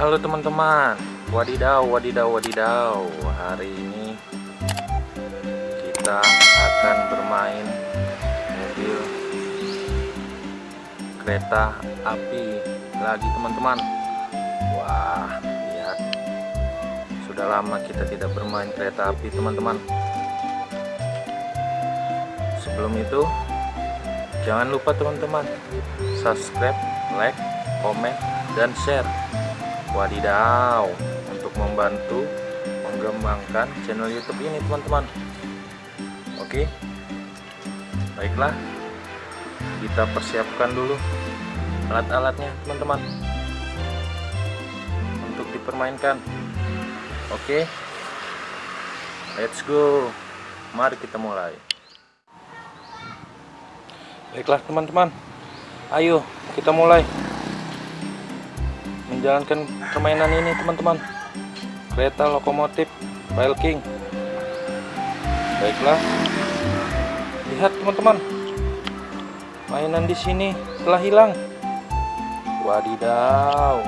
Halo teman-teman. Wadidaw, wadidaw, wadidaw. Hari ini Kita akan bermain Mobil Kereta api Lagi teman-teman. Wah, lihat. Sudah lama kita tidak bermain kereta api teman-teman. Sebelum itu Jangan lupa teman-teman Subscribe, like, komen, dan share Wadidaw Untuk membantu Mengembangkan channel youtube ini teman-teman. Oke? Baiklah. Kita persiapkan dulu Alat-alatnya teman-teman. Untuk dipermainkan. Oke? Let's go. Mari kita mulai. Baiklah teman-teman. Ayo kita mulai Menjalankan permainan ini teman-teman. Kereta lokomotif Rail King. Baiklah. Lihat teman-teman. Mainan di sini telah hilang. Wadidaw.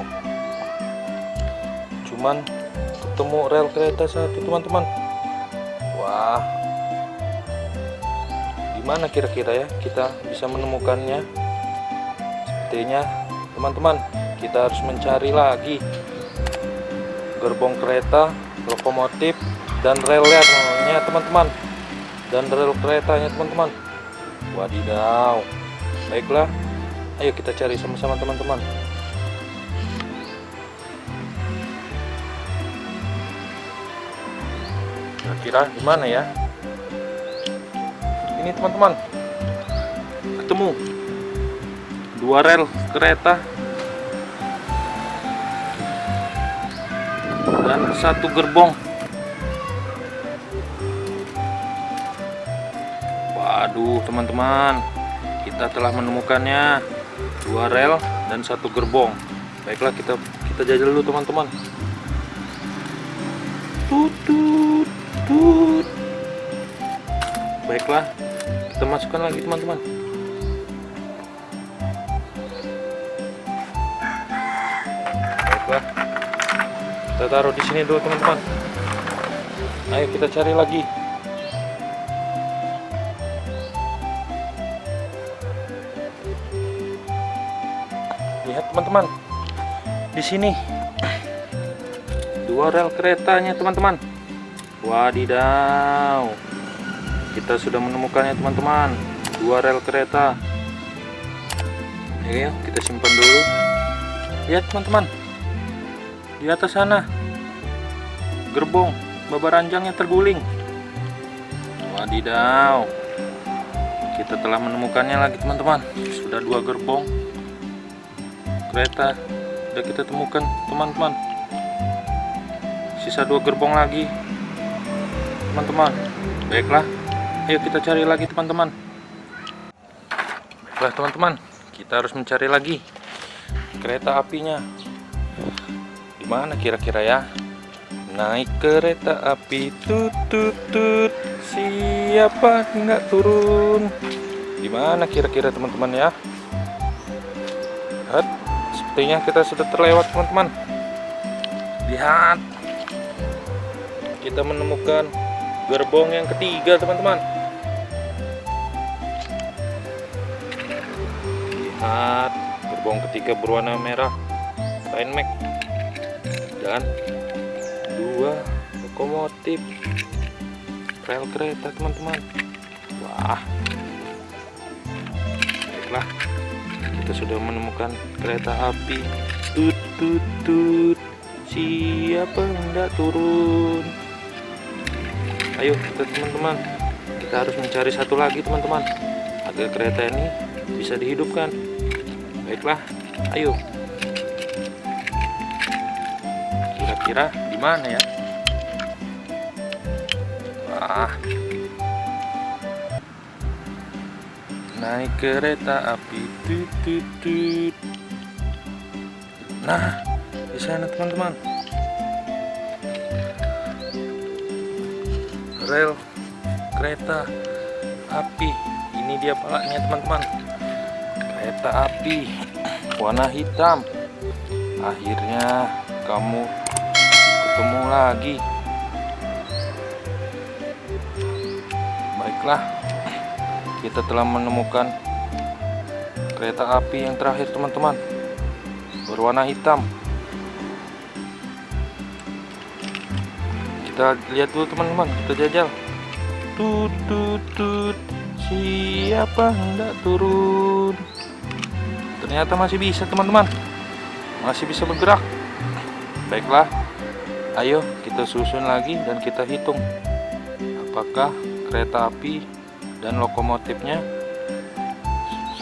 Cuman ketemu rel kereta satu teman-teman. Wah. Gimana kira-kira ya kita bisa menemukannya? Sepertinya teman-teman kita harus mencari lagi Gerbong kereta, lokomotif, dan relnya teman-teman. Dan rel keretanya teman-teman. Wadidaw. Baiklah. Ayo kita cari sama-sama teman-teman. Kira-kira gimana ya? Ini teman-teman. Ketemu. Dua rel kereta dan satu gerbong. Waduh teman-teman. Kita telah menemukannya. Dua rel dan satu gerbong. Baiklah kita kita jajal dulu teman-teman. Tutut tut. Baiklah kita masukkan lagi teman-teman. Baiklah kita taruh di sini dulu teman-teman. Ayo kita cari lagi. Lihat teman-teman. Di sini. Dua rel keretanya teman-teman. Wadidaw. Kita sudah menemukannya teman-teman. Dua rel kereta. Ayo kita simpan dulu. Lihat teman-teman di atas sana. Gerbong babaranjangnya terguling. Wadidaw. Kita telah menemukannya lagi teman-teman. Sudah dua gerbong. Kereta sudah kita temukan teman-teman. Sisa dua gerbong lagi teman-teman. Baiklah. Ayo kita cari lagi teman-teman. Baiklah teman-teman. Kita harus mencari lagi Kereta apinya Di mana kira-kira ya? Naik kereta api Tut tut tut. Siapa nggak turun? Di mana kira-kira teman-teman ya? Lihat Sepertinya kita sudah terlewat teman-teman. Lihat. Kita menemukan gerbong yang ketiga teman-teman. Lihat. Gerbong ketiga berwarna merah. Mac dan dua lokomotif. Rel kereta teman-teman. Wah. Baiklah. Kita sudah menemukan kereta api. Tut tut tut. Siapa hendak turun? Ayo kita teman-teman. Kita harus mencari satu lagi teman-teman. Agar kereta ini bisa dihidupkan. Baiklah. Ayo kira-kira di mana ya? Wah. Naik kereta api nah di sana teman-teman. Rel kereta api. Ini dia palanya teman-teman. Kereta api warna hitam. Akhirnya kamu ketemu lagi. Baiklah, kita telah menemukan kereta api yang terakhir teman-teman berwarna hitam. Kita lihat dulu teman-teman, kita jajal. Tut tut tut, siapa hendak turun? Ternyata masih bisa teman-teman, masih bisa bergerak. Baiklah, ayo kita susun lagi dan kita hitung apakah kereta api dan lokomotifnya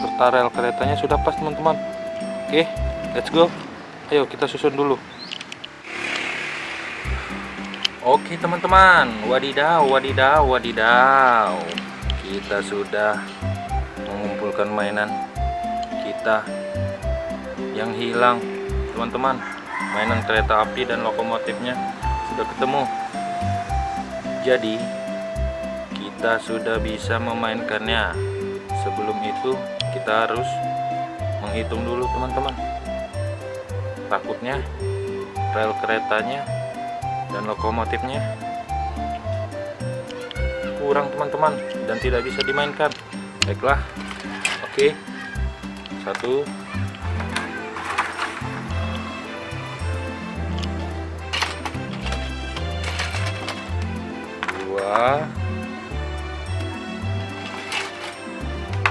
serta rel keretanya sudah pas teman-teman. Oke, let's go. Ayo kita susun dulu. Oke teman-teman, wadidaw, wadidaw, wadidaw. Kita sudah mengumpulkan mainan kita yang hilang, teman-teman. Mainan kereta api dan lokomotifnya sudah ketemu. Jadi, kita sudah bisa memainkannya. Sebelum itu, kita harus menghitung dulu, teman-teman. Takutnya rel keretanya dan lokomotifnya kurang teman-teman dan tidak bisa dimainkan baiklah oke satu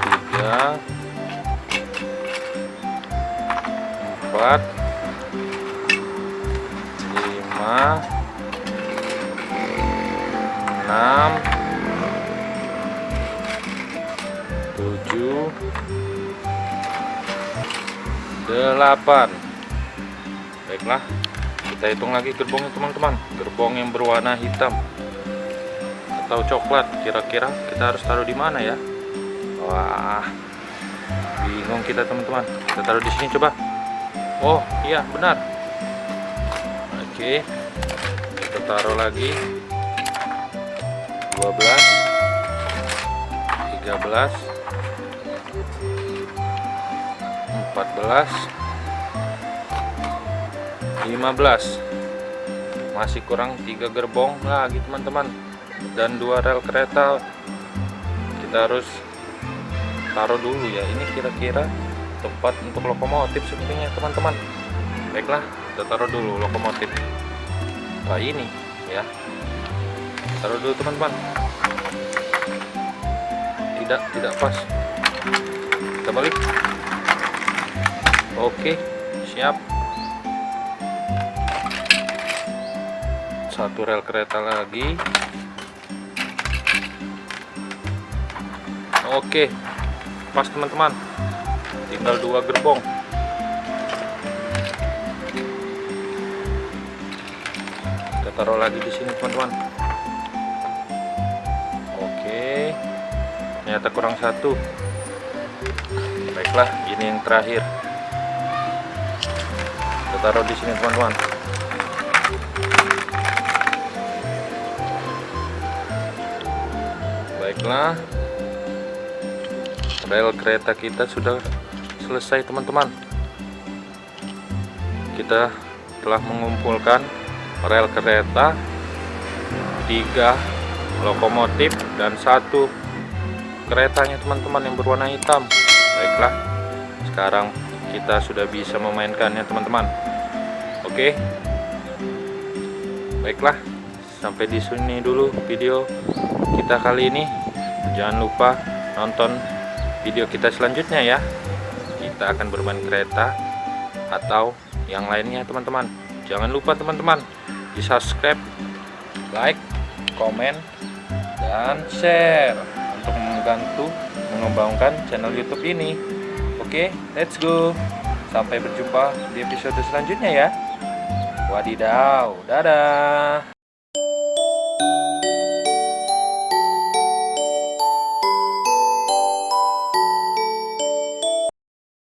tiga empat lima enam tujuh delapan. Baiklah kita hitung lagi gerbongnya teman-teman. Gerbong yang berwarna hitam atau coklat kira-kira kita harus taruh di mana ya? Wah bingung kita teman-teman. Kita taruh di sini coba. Oh iya benar. Oke kita taruh lagi. 12 13 14 15 masih kurang tiga gerbong lagi teman-teman dan dua rel kereta. Kita harus taruh dulu ya. Ini kira-kira tempat untuk lokomotif sepertinya teman-teman. Baiklah kita taruh dulu lokomotif. Nah ini ya. Taruh dulu teman-teman. Tidak tidak pas. Kita balik. Oke siap. Satu rel kereta lagi oke. Pas teman-teman. Tinggal dua gerbong. Kita taruh lagi di sini teman-teman. Oke. Ternyata kurang satu. Baiklah ini yang terakhir. Kita taruh di sini teman-teman. Baiklah rel kereta kita sudah selesai teman-teman. Kita telah mengumpulkan rel kereta tiga lokomotif dan satu keretanya teman-teman yang berwarna hitam. Baiklah sekarang kita sudah bisa memainkannya teman-teman. Oke. Baiklah sampai di sini dulu video kita kali ini. Jangan lupa nonton video kita selanjutnya ya. Kita akan bermain kereta atau yang lainnya teman-teman. Jangan lupa teman-teman di subscribe like komen dan share untuk membantu mengembangkan channel youtube ini. Oke let's go. Sampai berjumpa di episode selanjutnya ya. Wadidaw dadah